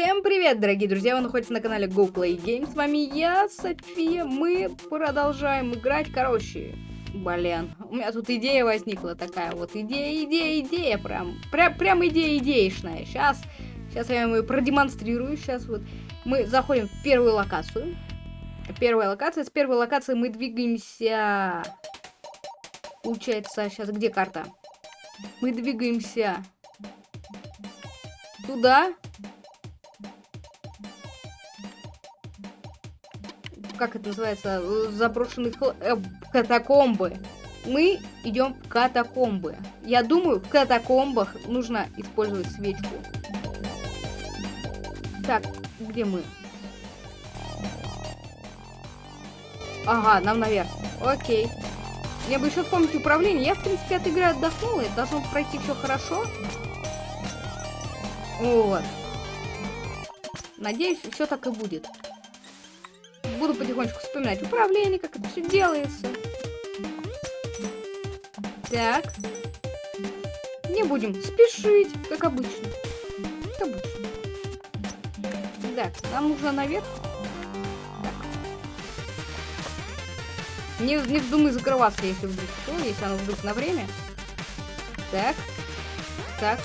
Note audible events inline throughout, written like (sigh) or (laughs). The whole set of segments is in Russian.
Всем привет, дорогие друзья! Вы находитесь на канале Go Play Games. С вами я, София. Мы продолжаем играть. Короче, блин, у меня тут идея возникла такая вот. Идея, идея, идея. Прям, прям, прям идея идеечная. Сейчас, сейчас я вам ее продемонстрирую. Сейчас вот мы заходим в первую локацию. Первая локация. С первой локации мы двигаемся... Получается, сейчас где карта? Мы двигаемся туда. Как это называется? Заброшенные хл... э, катакомбы. Мы идем в катакомбы. Я думаю, в катакомбах нужно использовать свечку. Так, где мы? Ага, нам наверх. Окей. Я бы еще вспомнить управление. Я, в принципе, от игры отдохнула. И должно пройти все хорошо. Вот. Надеюсь, все так и будет. Буду потихонечку вспоминать управление, как это все делается. Так. Не будем спешить, как обычно. Как обычно. Так, нам нужно наверх. Так. Не, не вздумай закрываться, если вдруг что, если оно вдруг на время. Так. Так.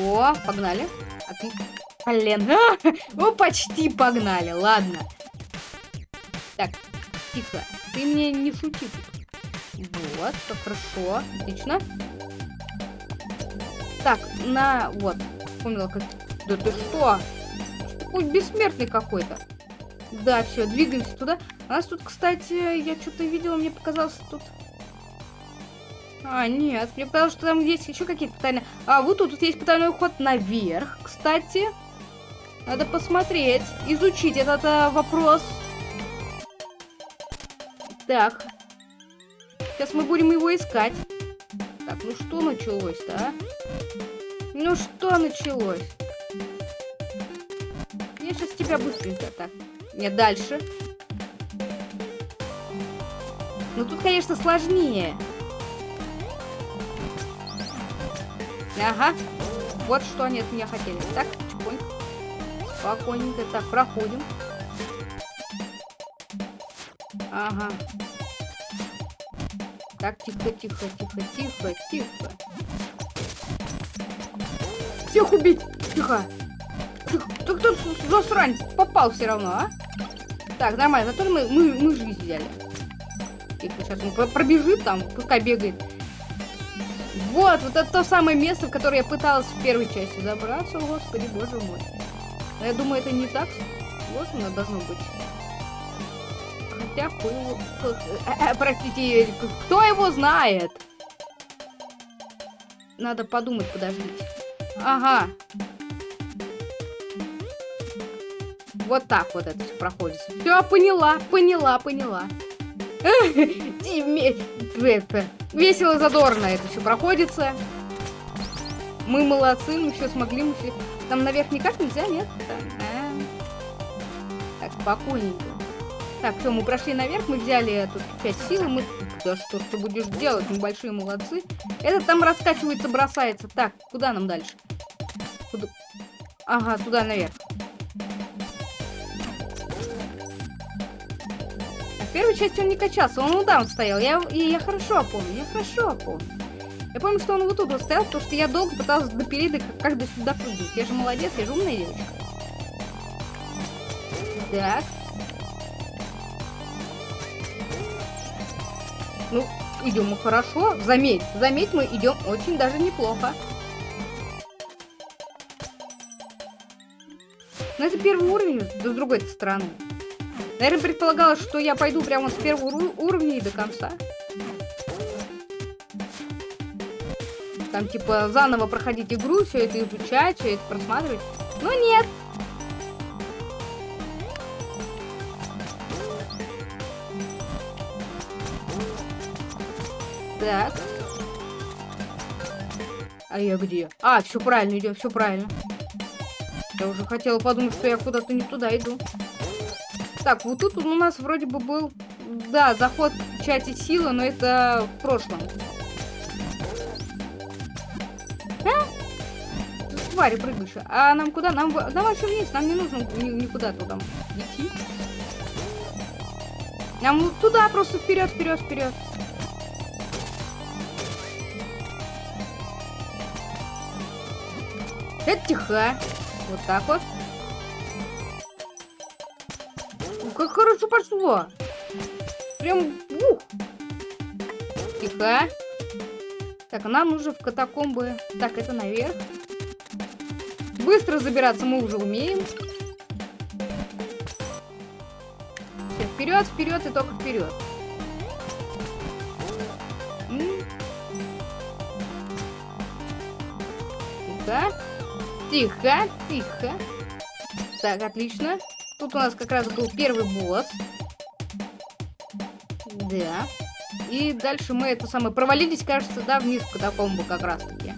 О, погнали. Отлично. Блин. (laughs) Ну, почти погнали. Ладно. Тихо. Ты мне не шути. Вот, все хорошо. Отлично. Так, на... Вот. Вспомнила, как... Да ты что? Такой бессмертный какой-то. Да, все, двигаемся туда. У нас тут, кстати, я что-то видела, мне показалось, тут а, нет, мне показалось, что там есть еще какие-то потайные... А, вот тут, тут есть потайной ход наверх, кстати. Надо посмотреть, изучить этот а, вопрос. Так. Сейчас мы будем его искать. Так, ну что началось-то, а? Ну что началось? Я сейчас тебя быстренько так. Нет, дальше. Ну тут, конечно, сложнее. Ага. Вот что они от меня хотели. Так, чпоньк. Спокойненько. Так, проходим. Ага. Так, тихо, тихо, тихо, тихо, тихо. Всех убить! Тихо! Тихо. Ты кто засрань? Попал все равно, а? Так, нормально. Зато мы, мы, мы жизнь взяли. Тихо, сейчас он пробежит там, пускай бегает. Вот, вот это то самое место, в которое я пыталась в первой части забраться. О, господи, боже мой. Но я думаю, это не так оно должно быть. Хотя, хуй... Э, э, простите, кто его знает? Надо подумать, подождите. Ага. Вот так вот это все проходит. Все, поняла, поняла, поняла. (laughs) Весело, задорно это все проходится. Мы молодцы, мы все смогли, мы все... Там наверх никак нельзя, нет? Так, спокойненько. Так, все, мы прошли наверх, мы взяли тут часть силы, мы... Да что ты будешь делать, мы большие молодцы. Этот там раскачивается, бросается. Так, куда нам дальше? Куда? Ага, туда наверх. первой части он не качался, он там стоял. Я, и я хорошо помню, я хорошо помню. Я помню, что он вот тут вот стоял, потому что я долго пыталась допилить, да как до сюда прыгнуть. Я же молодец, я же умная девочка. Так. Ну, идем мы хорошо. Заметь, заметь, мы идем очень даже неплохо. Но это первый уровень, с другой стороны. Наверное, предполагалось, что я пойду прямо с первого уровня и до конца. Там, типа, заново проходить игру, все это изучать, все это просматривать. Но нет. Так. А я где? А, все правильно идем, все правильно. Я уже хотела подумать, что я куда-то не туда иду. Так, вот тут у нас вроде бы был, да, заход в чате силы, но это в прошлом. А? твари прыгающие. А нам куда? Нам, вообще вниз, нам не нужно ни, никуда туда идти. Нам туда просто вперед, вперед, вперед. Это тихо. Вот так вот. Как хорошо пошло. Прям ух. Тихо. Так, нам нужно в катакомбы. Так, это наверх. Быстро забираться мы уже умеем. Все, вперед, вперед и только вперед. Тихо. Тихо, тихо. Так, отлично. Тут у нас как раз был первый босс. Да. И дальше мы это самое провалились, кажется, да, вниз в катакомбу как раз таки.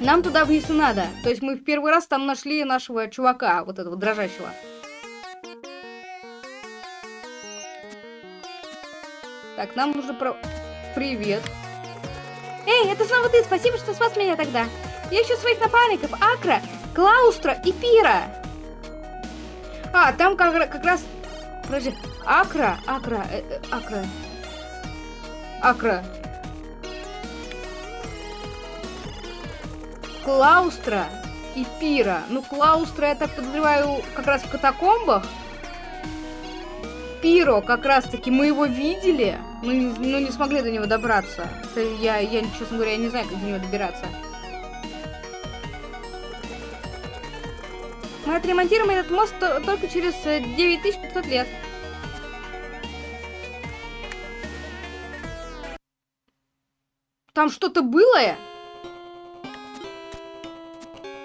Нам туда вниз и надо. То есть мы в первый раз там нашли нашего чувака, вот этого дрожащего. Так, нам нужно про... Привет. Эй, это снова ты, спасибо, что спас меня тогда. Я ищу своих напарников, Акра, Клаустра и Пира. А, там как, как раз... Подожди, Акра, Акра, э, э, Акра. Акра. Клаустра и Пира. Ну, Клаустра, я так подозреваю, как раз в катакомбах. Пиро, как раз-таки, мы его видели, но но не смогли до него добраться. Я, я, честно говоря, я не знаю, как до него добираться. Мы отремонтируем этот мост только через 9500 э, лет. Там что-то было?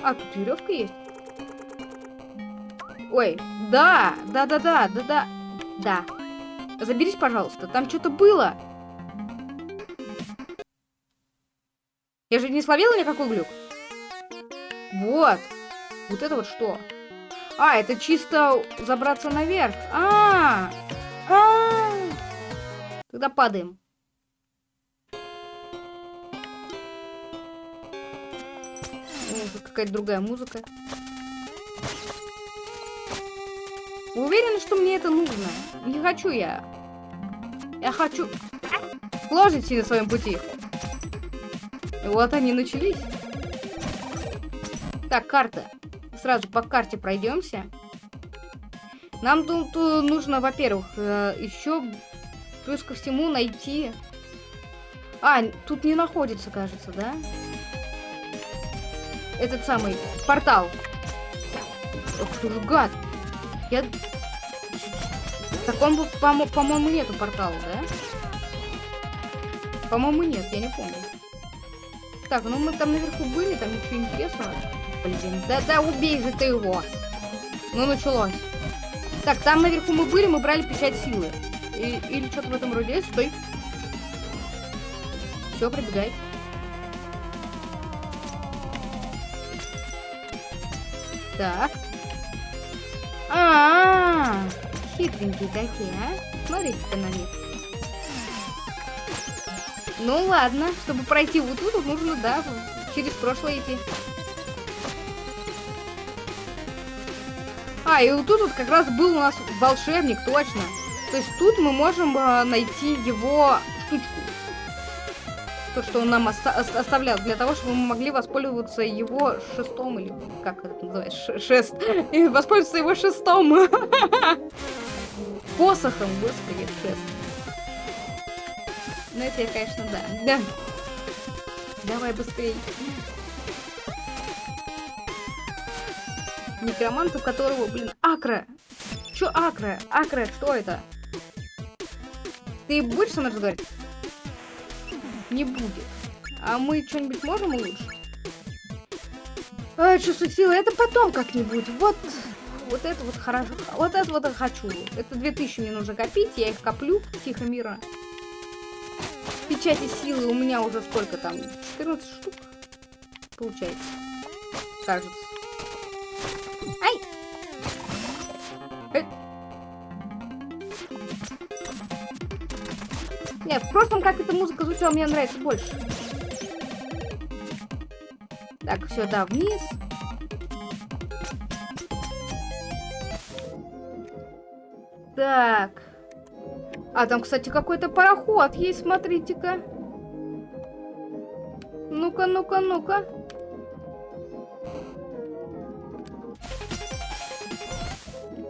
А, тут веревка есть. Ой, да, да-да-да, да-да. Да. Заберись, пожалуйста, там что-то было. Я же не словила никакой глюк. Вот. Вот это вот что? А, это чисто забраться наверх. А, -а, -а, -а. Тогда падаем. какая-то другая музыка. Вы уверены, что мне это нужно? Не хочу я. Я хочу... Сложности на своем пути. Вот они начались. Так, карта. Сразу по карте пройдемся. Нам тут нужно, во-первых, э, еще плюс ко всему найти... А, тут не находится, кажется, да? этот самый портал. Ох ты ж гад. Я... Так он, по-моему, по нету портала, да? По-моему, нет, я не помню. Так, ну мы там наверху были, там ничего интересного. Блин, да-да, убей же ты его. Ну, началось. Так, там наверху мы были, мы брали печать силы. И, или что-то в этом роде. Стой. Все, пробегай. Так. А, -а, -а хитренькие такие, а? Смотрите-ка на них. Ну ладно, чтобы пройти вот тут, нужно, да, через прошлое идти. А, и вот тут вот как раз был у нас волшебник, точно. То есть тут мы можем э, найти его штучку то, что он нам оста оставлял, для того, чтобы мы могли воспользоваться его шестом, или как это называется, шест, (laughs) и воспользоваться его шестом. (laughs) Посохом, господи, шест. Ну, это я, конечно, да. Да. Давай быстрее. Некромант, у которого, блин, Акра. Чё Акра? Акра, что это? Ты будешь со мной разговаривать? не будет. А мы что-нибудь можем улучшить? А, чувство силы, это потом как-нибудь. Вот, вот это вот хорошо. Вот это вот я хочу. Это 2000 мне нужно копить, я их коплю. Тихо, мира. Печати силы у меня уже сколько там? 14 штук. Получается. Кажется. Нет, в прошлом как эта музыка звучала, мне нравится больше. Так, все, да, вниз. Так. А там, кстати, какой-то пароход есть, смотрите-ка. Ну-ка, ну-ка, ну-ка.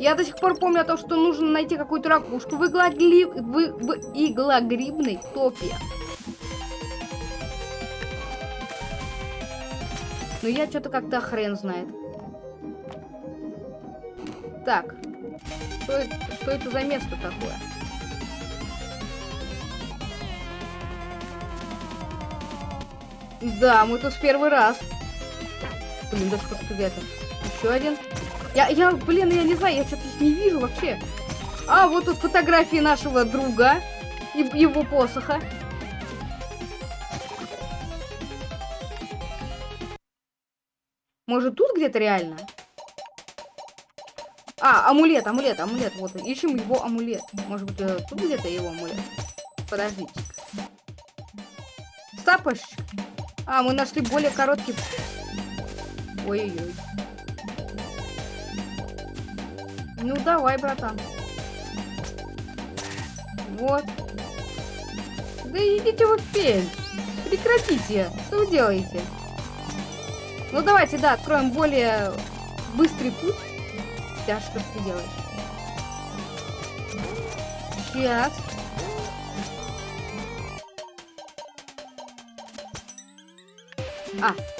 Я до сих пор помню о том, что нужно найти какую-то ракушку в, иглогли... в... в иглогрибной топе. Но я что-то как-то хрен знает. Так. Что это, что это за место такое? Да, мы тут в первый раз. Блин, что где-то. Еще один. Я, я, блин, я не знаю, я что-то не вижу вообще. А, вот тут фотографии нашего друга и его посоха. Может, тут где-то реально? А, амулет, амулет, амулет. Вот, ищем его амулет. Может быть, э, тут где-то его амулет? Подождите. Стапочек. А, мы нашли более короткий... Ой-ой-ой. Ну, давай, братан. Вот. Да идите вы в пень. Прекратите. Что вы делаете? Ну, давайте, да, откроем более быстрый путь. Да, что ты делаешь? Сейчас. А.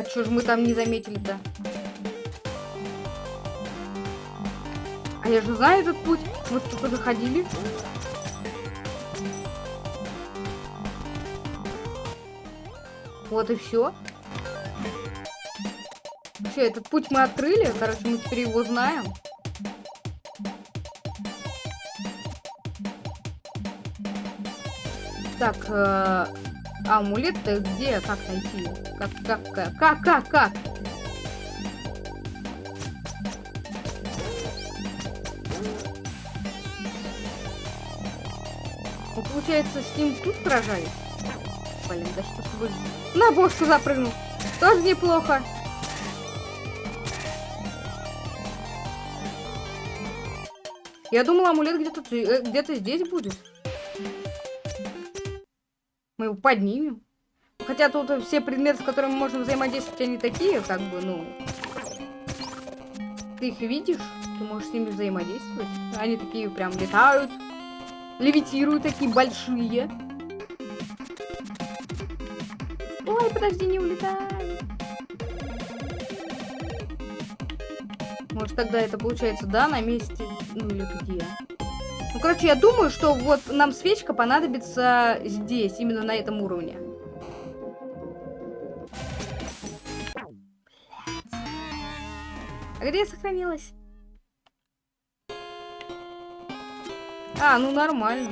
А чё ж мы там не заметили-то? А я же знаю этот путь. Мы только заходили. Вот и все. Все, этот путь мы открыли. Короче, мы теперь его знаем. Так, э, амулет-то где? Как найти? Как, как, как, как, как, как? Ну, получается, с ним тут сражались? Блин, да что ж вы... На бошку запрыгнул. Тоже неплохо. Я думала, амулет где-то э, где-то здесь будет. Мы его поднимем. Хотя тут все предметы, с которыми мы можем взаимодействовать, они такие, как бы, ну... Ты их видишь, ты можешь с ними взаимодействовать. Они такие прям летают, левитируют, такие большие. Ой, подожди, не улетай. Может, тогда это получается, да, на месте? Ну, или где? Ну, короче, я думаю, что вот нам свечка понадобится здесь, именно на этом уровне. А где я сохранилась? А, ну нормально.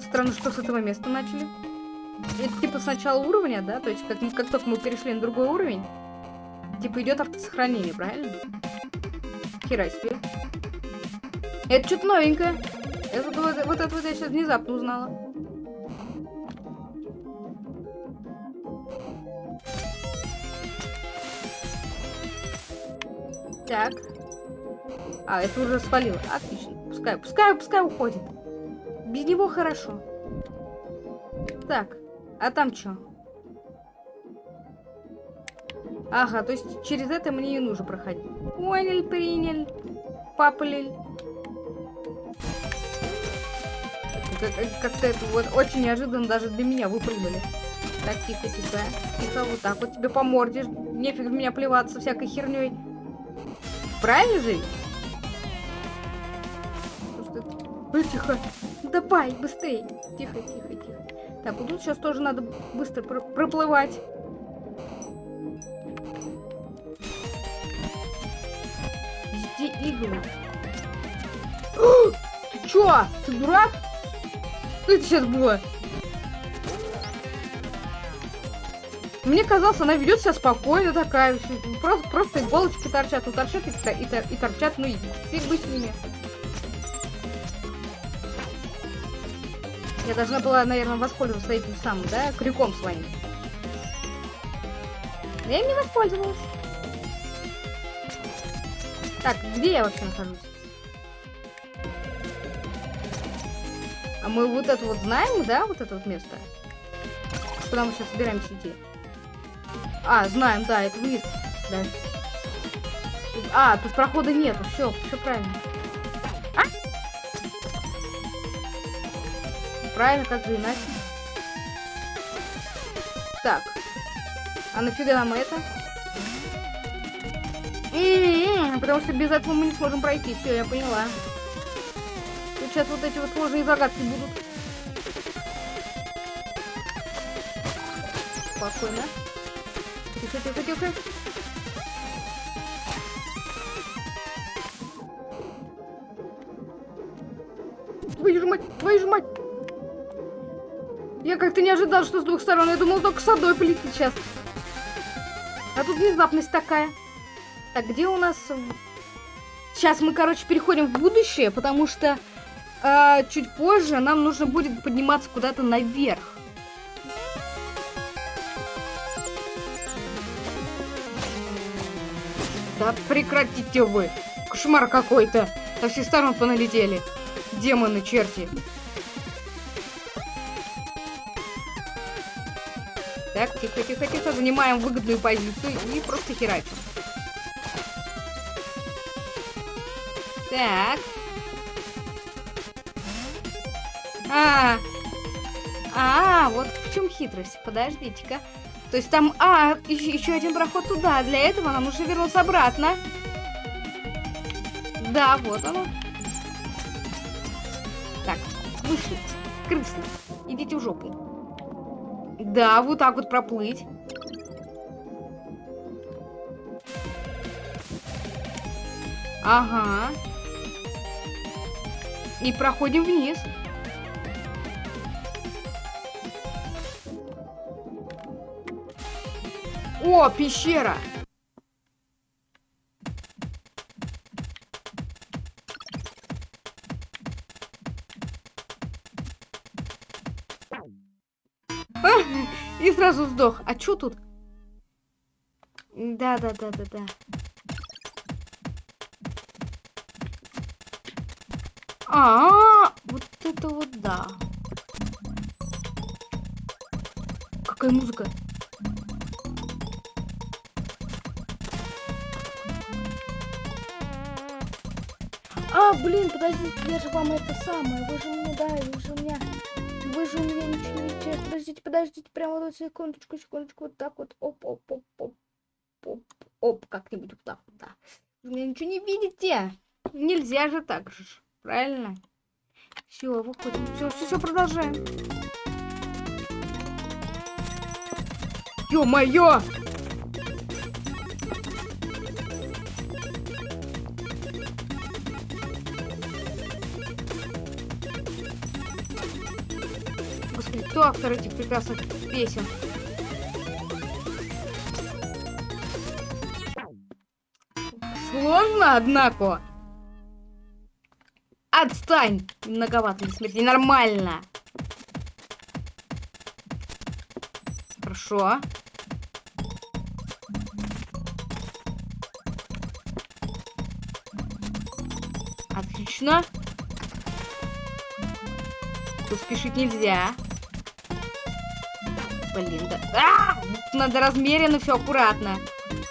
Странно, что с этого места начали. Это типа с начала уровня, да? То есть как, как только мы перешли на другой уровень, типа идет автосохранение, правильно? Хера себе. Это что-то новенькое. Это, вот, вот это вот я сейчас внезапно узнала. Так. А, это уже свалило. Отлично. Пускай, пускай, пускай уходит. Без него хорошо. Так. А там что? Ага, то есть через это мне не нужно проходить. Понял, принял. Папалиль. Как-то это вот очень неожиданно даже для меня выпрыгнули. Так, тихо, тихо. Тихо, вот так вот тебе по морде. Нефиг в меня плеваться всякой херней. Правильно же? Ой, тихо. Давай, быстрее. Тихо, тихо, тихо. Так, вот тут сейчас тоже надо быстро пр проплывать. Везде иглы. (gasps) Ты чё? Ты дурак? Что это сейчас было? Мне казалось, она ведет себя спокойно такая. Просто, просто иголочки торчат, ну торчат и, и, и торчат, ну и фиг бы с ними. Я должна была, наверное, воспользоваться этим самым, да, крюком своим. Но я им не воспользовалась. Так, где я вообще нахожусь? А мы вот это вот знаем, да, вот это вот место? Куда мы сейчас собираемся идти? А, знаем, да, это вниз. Да. А, тут прохода нету. Все, все правильно. А? Правильно, как же иначе. Так. А нафига нам это? М -м -м, потому что без этого мы не сможем пройти. Все, я поняла. Сейчас вот эти вот сложные загадки будут. Спокойно. Тихо, тихо, тихо. Твою же мать, твою же мать. Я как-то не ожидал, что с двух сторон. Я думал, только с одной полетит сейчас. А тут внезапность такая. Так, где у нас... Сейчас мы, короче, переходим в будущее, потому что э, чуть позже нам нужно будет подниматься куда-то наверх. Да прекратите вы! Кошмар какой-то! Со всех сторон поналетели. Демоны, черти. Так, тихо, тихо, тихо. Занимаем выгодную позицию и просто херачим. Так. А, а, вот в чем хитрость. Подождите-ка. То есть там, а, еще, еще один проход туда. Для этого нам нужно вернуться обратно. Да, вот оно. Так, вышли. Крысы, идите в жопу. Да, вот так вот проплыть. Ага. И проходим вниз. О, пещера! И сразу сдох. А чё тут? Да, да, да, да, да. А, -а, -а вот это вот да. Какая музыка? Блин, подождите, я же вам это самое. Вы же мне, да, вы же у меня... Вы же у меня ничего не видите. Подождите, подождите, прямо вот секундочку, секундочку, вот так вот. Оп, оп, оп, оп, оп, оп, как-нибудь вот так вот, да. Вы меня ничего не видите. Нельзя же так же, правильно? Все, выходим. Все, все, все, продолжаем. Ё-моё! Кто автор этих прекрасных песен? Сложно, однако. Отстань! Многовато для смерти. Нормально. Хорошо. Отлично. Тут спешить нельзя. Блин, да. А! Надо размеренно, все аккуратно.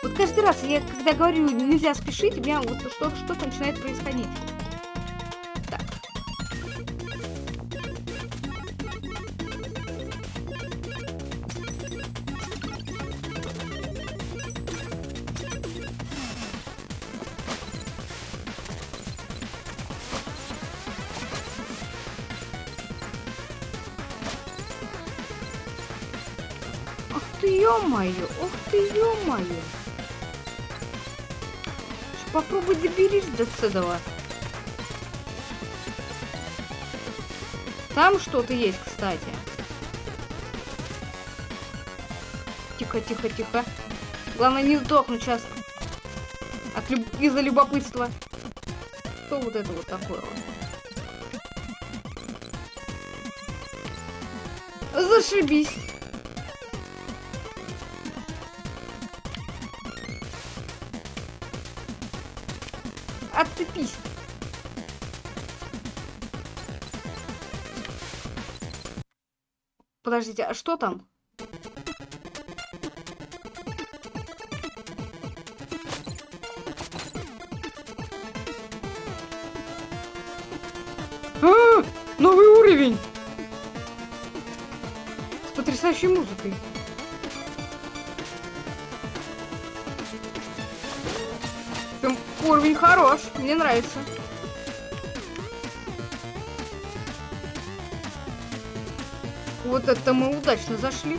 Вот каждый раз, я когда говорю, нельзя спешить, у меня вот что-то что начинает происходить. Доберись до этого. Там что-то есть, кстати. Тихо, тихо, тихо. Главное не сдохнуть сейчас. Люб... Из-за любопытства. Что вот это вот такое? Зашибись. Отцепись. Подождите, а что там? А, новый уровень! С потрясающей музыкой. Хорош, мне нравится. Вот это мы удачно зашли.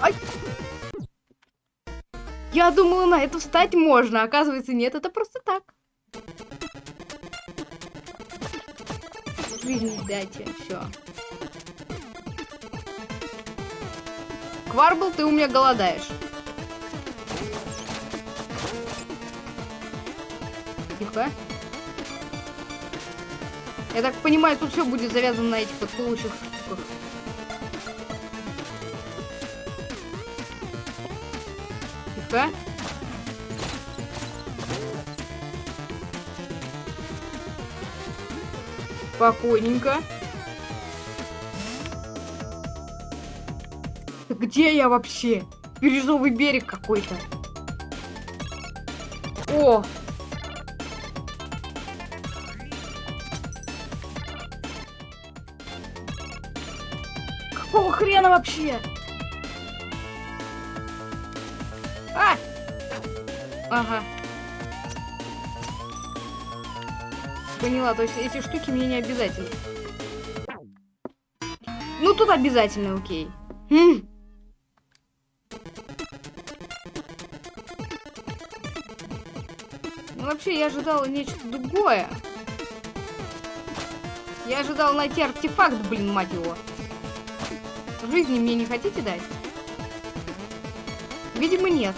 Ай! Я думала, на это встать можно. Оказывается, нет, это просто так. Жизни дайте, все. Кварбл, ты у меня голодаешь. Тихо. Я так понимаю, тут все будет завязано на этих вот плывущих штуках. Тихо. Спокойненько. Где я вообще? Бирюзовый берег какой-то. О, вообще? А! Ага. Поняла, то есть эти штуки мне не обязательно. Ну, тут обязательно, окей. Хм. Ну, вообще, я ожидала нечто другое. Я ожидал найти артефакт, блин, мать его. Жизни мне не хотите дать? Видимо, нет.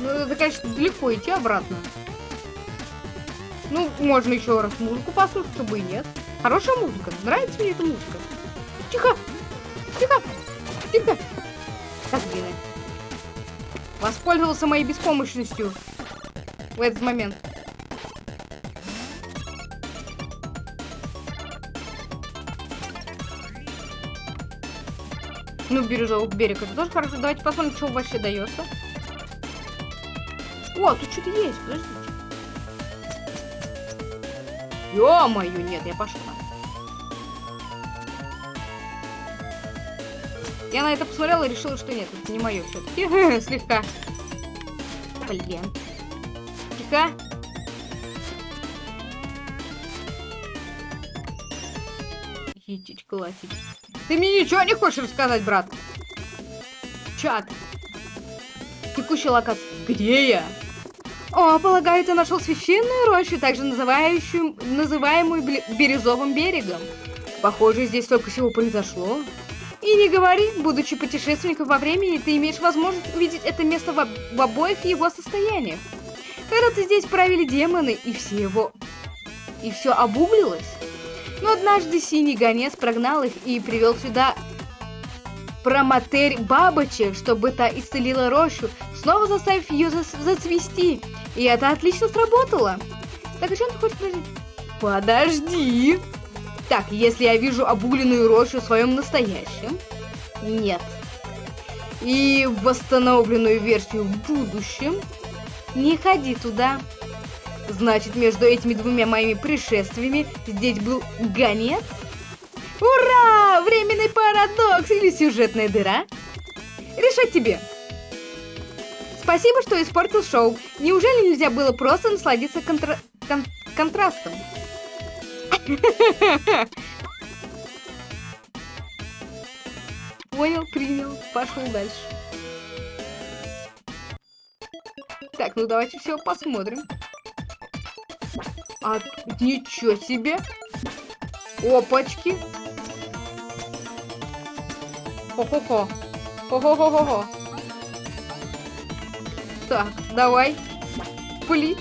Ну, это, конечно, далеко идти обратно. Ну, можно еще раз музыку послушать, чтобы и нет. Хорошая музыка. Нравится мне эта музыка. Тихо! Тихо! Тихо! Козлины. Воспользовался моей беспомощностью в этот момент. Ну, бирюзовый берег, это тоже хорошо. Давайте посмотрим, что вообще дается. О, тут что-то есть, подождите. Ё-моё, нет, я пошла. Я на это посмотрела и решила, что нет, это не мое все-таки. (laughs) Слегка. Блин. Тихо. Етить, колотить. Ты мне ничего не хочешь рассказать, брат? Чат. Текущая локация. Где я? О, полагаю, ты нашел священную рощу, также называющую, называемую Бирюзовым берегом. Похоже, здесь только всего произошло. И не говори, будучи путешественником во времени, ты имеешь возможность увидеть это место в, в обоих его состояниях. Когда-то здесь правили демоны, и все его... И все обуглилось. Но однажды синий гонец прогнал их и привел сюда проматерь бабочек, чтобы та исцелила рощу, снова заставив ее за зацвести. И это отлично сработало. Так, а что он хочет? Подожди! Так, если я вижу обугленную рощу в своем настоящем? Нет. И восстановленную версию в будущем? Не ходи туда. Значит, между этими двумя моими пришествиями здесь был гонец? Ура! Временный парадокс или сюжетная дыра? Решать тебе. Спасибо, что испортил шоу. Неужели нельзя было просто насладиться контра... кон... контрастом? Понял, принял, пошел дальше. Так, ну давайте все посмотрим. А, ничего себе. Опачки. Хо-хо-хо. Хо-хо-хо-хо-хо. Так, давай. Пли.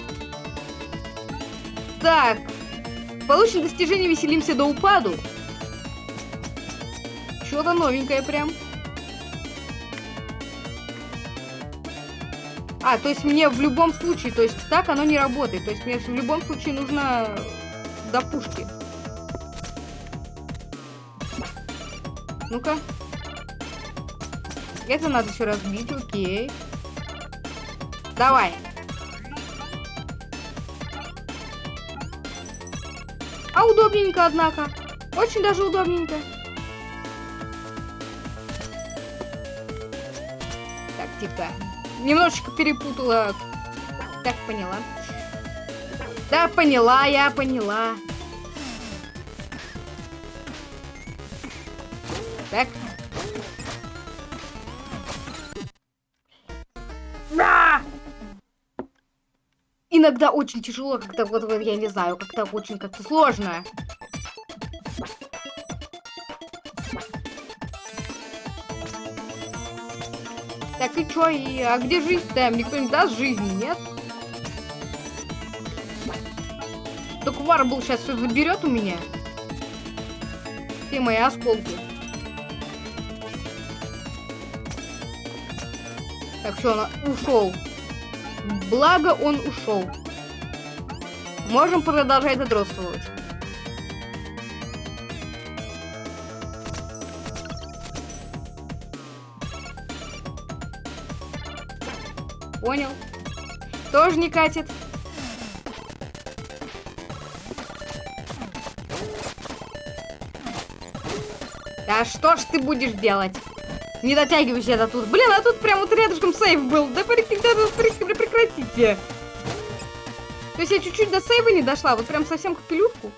Так. Получим достижение «Веселимся до упаду». Что-то новенькое прям. А, то есть мне в любом случае, то есть так оно не работает. То есть мне в любом случае нужно до пушки. Ну-ка. Это надо еще разбить, окей. Давай. А удобненько, однако. Очень даже удобненько. Так, типа. Немножечко перепутала. Так, поняла. Да, поняла, я поняла. Так. Да! Иногда очень тяжело, как-то вот, вот я не знаю, как-то очень как-то сложно. Так и чё, и, а где жизнь-то? Никто не даст жизни, нет? Только Варбл сейчас все заберет у меня. Все мои осколки. Так, все, он ушел. Благо он ушел. Можем продолжать задротствовать. Тоже не катит. Да что ж ты будешь делать? Не дотягивайся до тут. Блин, а тут прям вот рядышком сейв был. Да прекратите. То есть я чуть-чуть до сейва не дошла. Вот прям совсем как пилюшку.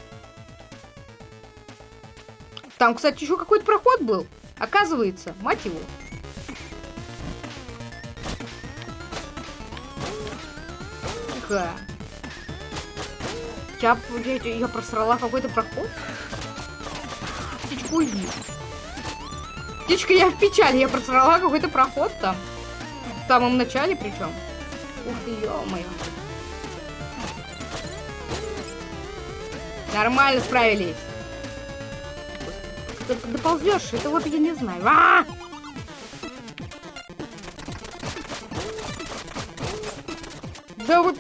Там, кстати, еще какой-то проход был. Оказывается, мать его. Тихо. Я, я, я просрала какой-то проход? Птичку уйди. Птичка, я в печали. Я просрала какой-то проход там. В самом начале причем. Ух ты, ё-моё. Нормально справились. Ты доползешь, это вот я не знаю. А -а -а!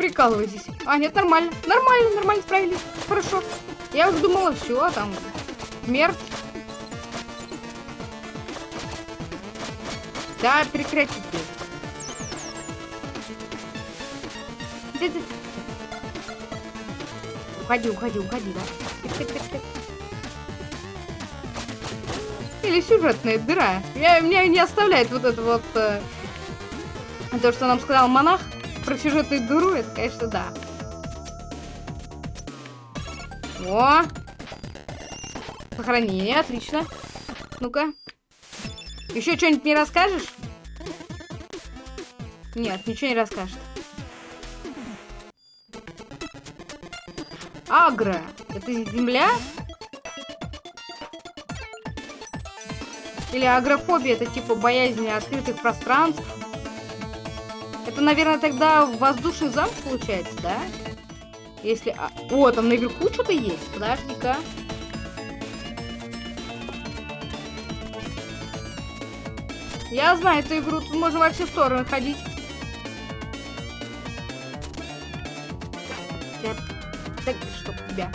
Прикалываетесь. А, нет, нормально. Нормально, нормально справились. Хорошо. Я уже думала, все, там, смерть. Да, прекратите. Уходи, уходи, уходи, да. Или сюжетная дыра. Я, меня не оставляет вот это вот... Э, то, что нам сказал монах про сюжетную дыру, это, конечно, да. О! Сохранение, отлично. Ну-ка. Еще что-нибудь не расскажешь? Нет, ничего не расскажет. Агро. Это земля? Или агрофобия, это типа боязнь открытых пространств? Это, наверное, тогда воздушный замок получается, да? Если... А... О, там наверху что-то есть. Подожди-ка. Я знаю эту игру, тут можно во все стороны ходить. Я... Так, чтоб тебя.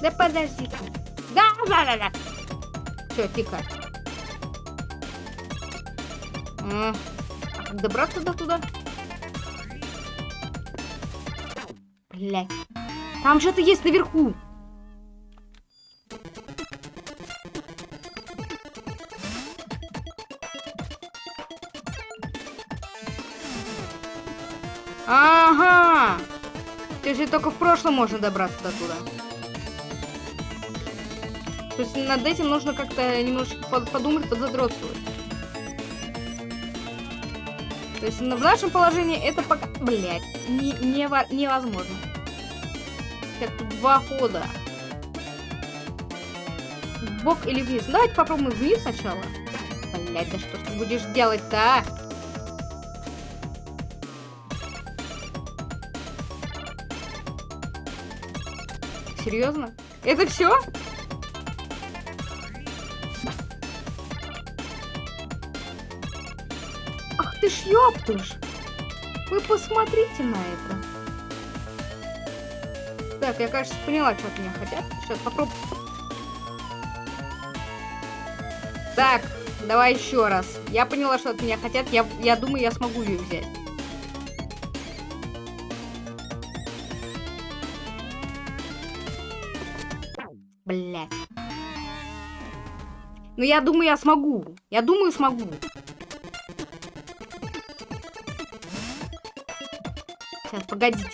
Да подожди. Да, да, да, да. Все, тихо. А, добраться до туда? Блять. Там что-то есть наверху. Ага! То есть только в прошлом можно добраться до туда. То есть над этим нужно как-то немножечко подумать, подзадротствовать. То есть в нашем положении это пока... Блять, не, не, невозможно. Так, два хода. Бок или вниз? Давайте попробуем вниз сначала. Блять, да что ты будешь делать-то, а? Серьезно? Это все? Ж ёптыш! Вы посмотрите на это. Так, я, кажется, поняла, что от меня хотят. Сейчас попробую. Так, давай еще раз. Я поняла, что от меня хотят. Я, я думаю, я смогу ее взять. Блять. Ну, я думаю, я смогу. Я думаю, смогу. Сейчас, погодите.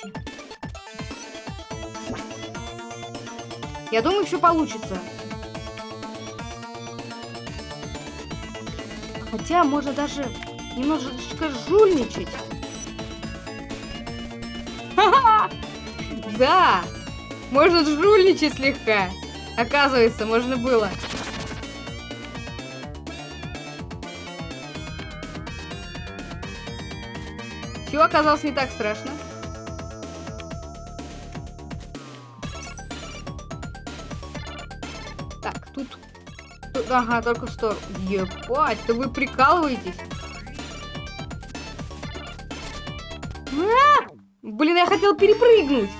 Я думаю, все получится. Хотя, можно даже немножечко жульничать. Да! Можно жульничать слегка. Оказывается, можно было. Все оказалось не так страшно. Ага, только сторону. Ебать, да вы прикалываетесь? А! Блин, я хотел перепрыгнуть.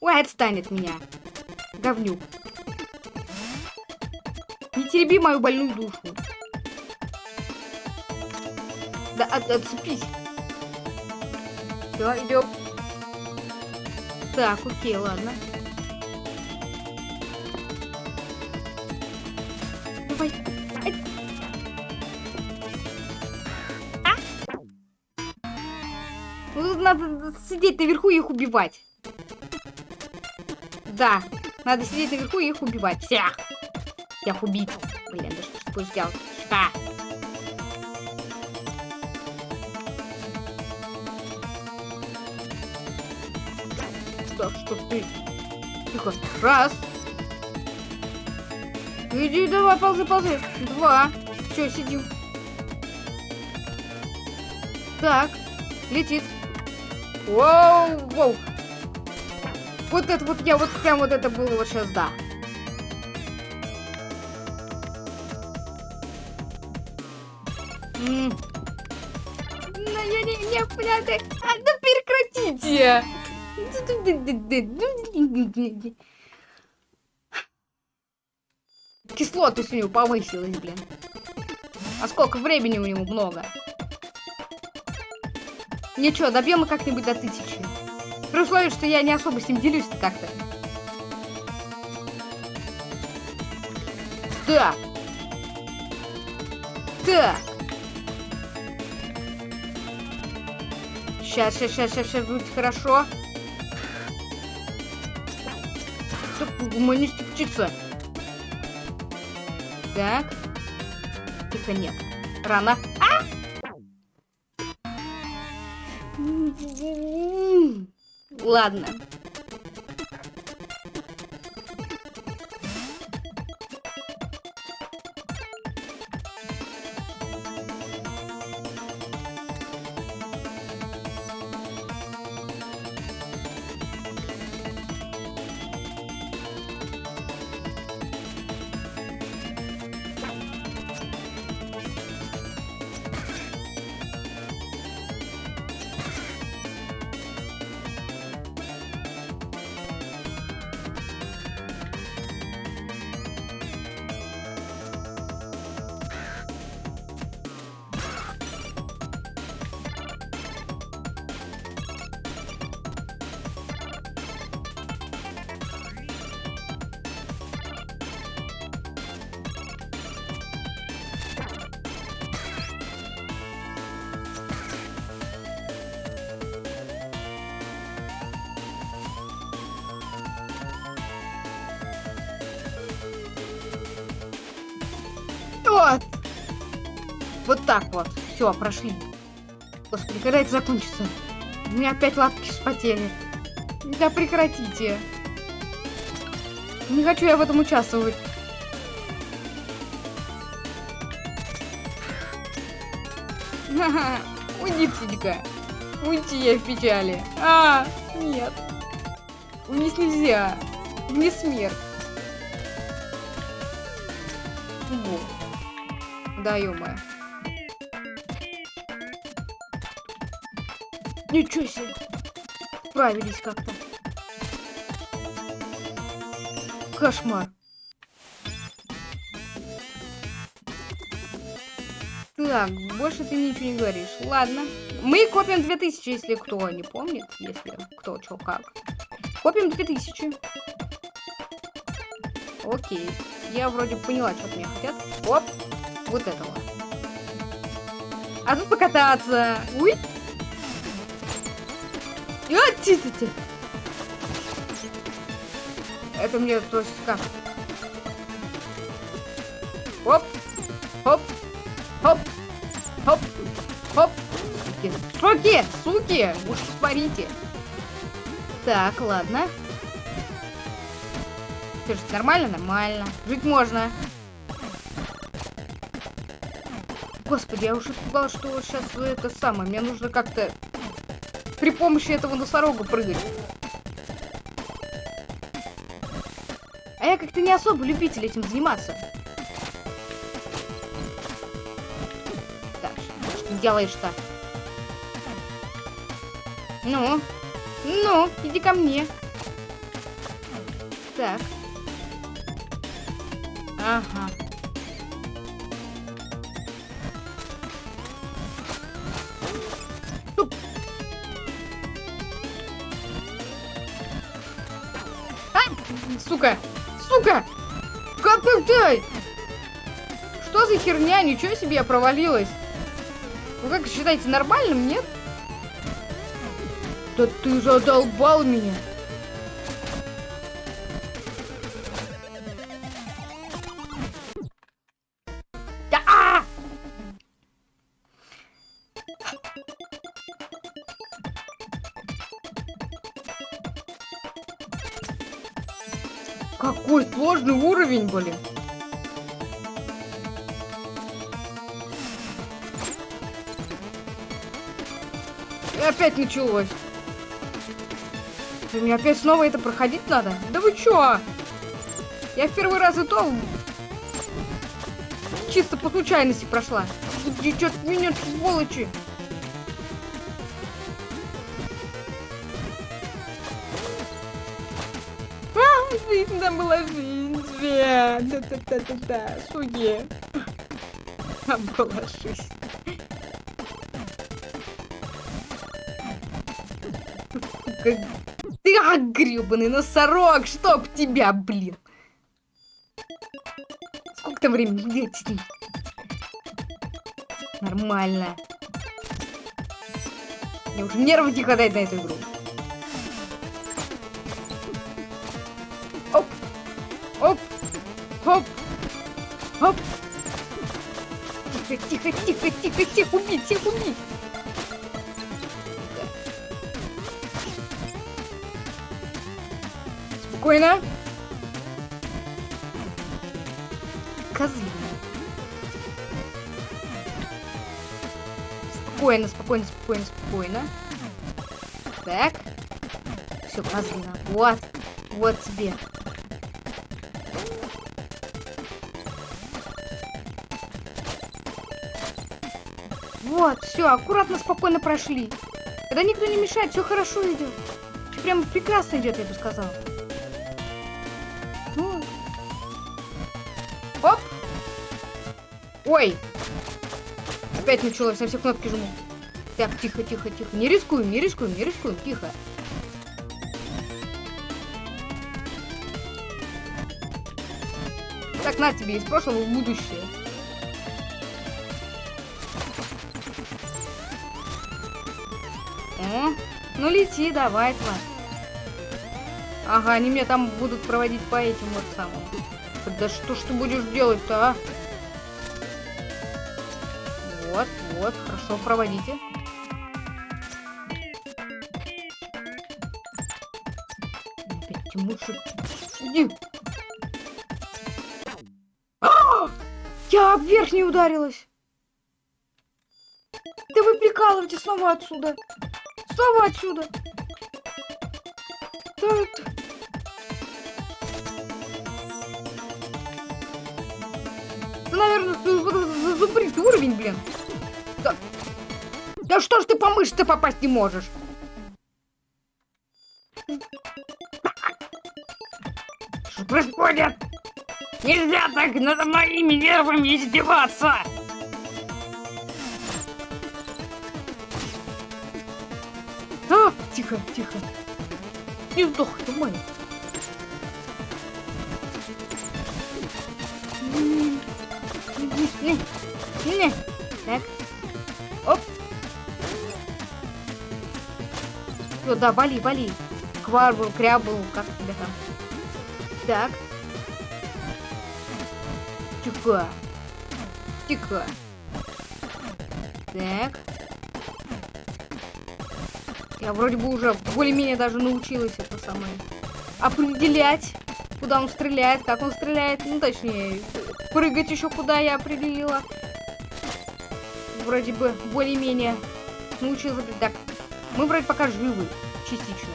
Ой, отстанет меня говнюк. Не тереби мою больную душу. Да от, отцепись. Все, идем. Так, окей, ладно. Давай. А? Ну, надо сидеть наверху и их убивать. Да, надо сидеть наверху и их убивать. Всех. Всех убить. Блин, да что будешь делать? Что? Что, что ты? Тихо. Раз. Иди, давай, ползай, ползай. Два. Все, сидим. Так. Летит. Воу, воу. Вот это вот, я вот прям вот это было вот сейчас, да. М Но я не, не, блядь, а, да прекратите! Кислотность у него повысилась, блин. А сколько времени у него много? Ничего, добьем мы как-нибудь до тысячи. При условии, что я не особо с ним делюсь-то как-то. Так. Так. Сейчас, сейчас, сейчас, сейчас, сейчас будет хорошо. Гуманистик птица. Так. Тихо, нет. Рано. А! Ладно. Так вот. Все, прошли. Господи, когда это закончится? У меня опять лапки вспотели. Да прекратите. Не хочу я в этом участвовать. Ха-ха. (laughs) Уйди, птичка. Уйти я в печали. А, нет. Вниз нельзя. Не смерть. Во. Да, ё Ничего себе. Справились как-то. Кошмар. Так, больше ты ничего не говоришь. Ладно. Мы копим 2000, если кто не помнит. Если кто, что, как. Копим 2000. Окей. Я вроде поняла, что от меня хотят. Оп. Вот этого. А тут покататься. Уй. Ти -ти -ти. Это мне то есть как? Оп. Хоп. Хоп. Хоп. Хоп. Суки. Суки. Суки. Уж смотрите. Так, ладно. Ты же нормально? Нормально. Жить можно. Господи, я уже испугалась, что сейчас это самое. Мне нужно как-то при помощи этого носорога прыгать. А я как-то не особо любитель этим заниматься. Так, что делаешь-то? Ну? Ну, иди ко мне. Так. Ага. Херня? Ничего себе я провалилась. Вы как считаете, нормальным, нет? Да ты задолбал меня. Опять началось. Мне опять снова это проходить надо? Да вы чё? Я в первый раз и то чисто по случайности прошла. Чё меня сволочи? жизнь, там была жизнь. Да-да-да-да-да, суе. Там была жизнь. Ты, а, гребаный носорог, чтоб тебя, блин. Сколько там времени? Нормально. Мне уже нервы не хватает на эту игру. Оп! Хоп! Хоп! Тихо, тихо, тихо, тихо, всех убить, всех убить! Спокойно. Козлина. Спокойно, спокойно, спокойно, спокойно. Так. Все, козлина. Вот. Вот тебе. Вот, все, аккуратно, спокойно прошли. Когда никто не мешает, все хорошо идет. Все прям прекрасно идет, я бы сказала. Ой! Опять началось, на все кнопки жму. Так, тихо, тихо, тихо. Не рискуем, не рискуем, не рискуем, тихо. Так, на тебе, из прошлого в будущее. О, ну лети, давай, тварь. Ага, они меня там будут проводить по этим вот самым. Да что ж ты будешь делать-то, а? Хорошо, проводите. Тимурчик. Иди. А! Я об верх не ударилась. Да вы прикалываете снова отсюда. Снова отсюда. Да, это- наверное, зубрить уровень, блин. Да. да что ж ты по мышце попасть не можешь? Что происходит? Нельзя так над моими нервами издеваться! А, тихо, тихо. Не нормально. М, не, не, не. Так. Всё, да, вали, вали. Кварбл, крябл, как тебя там. Так. Тихо. Тихо. Так. Я вроде бы уже более-менее даже научилась это самое определять, куда он стреляет, как он стреляет. Ну, точнее, прыгать еще куда я определила. Вроде бы более-менее научилась. Так, мы вроде пока живы, частично.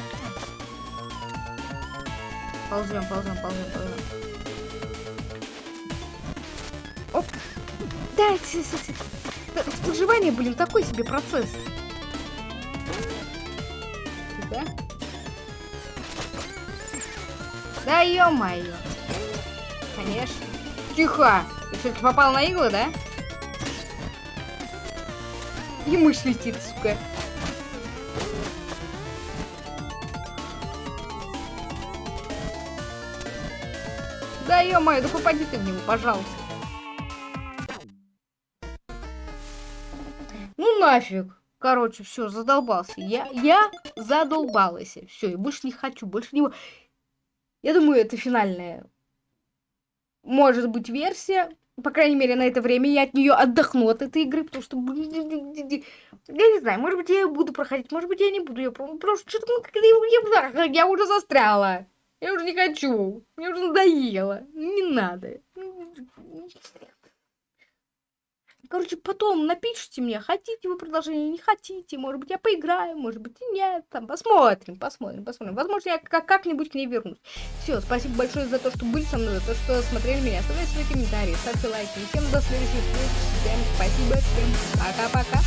Ползем, ползем, ползем, ползем. Оп. Да, да, выживание, блин, такой себе процесс. Тихо. Да ё-моё. Конечно. Тихо. Ты все-таки попал на иглы, да? И мышь летит, сука. Да ё-моё, да попади ты в него, пожалуйста. Ну нафиг. Короче, все, задолбался. Я, я задолбалась. Все, и больше не хочу, больше не... Я думаю, это финальная, может быть, версия. По крайней мере, на это время я от нее отдохну от этой игры, потому что... Я не знаю, может быть, я ее буду проходить, может быть, я не буду ее Просто что-то я, я уже застряла. Я уже не хочу. Мне уже надоело. Не надо. Короче, потом напишите мне, хотите вы продолжение, не хотите. Может быть, я поиграю, может быть, и нет. Там посмотрим, посмотрим, посмотрим. Возможно, я как- как-нибудь к ней вернусь. Все, спасибо большое за то, что были со мной, за то, что смотрели меня. Оставляйте свои комментарии, ставьте лайки. Всем до следующих встреч. Всем спасибо, всем пока-пока.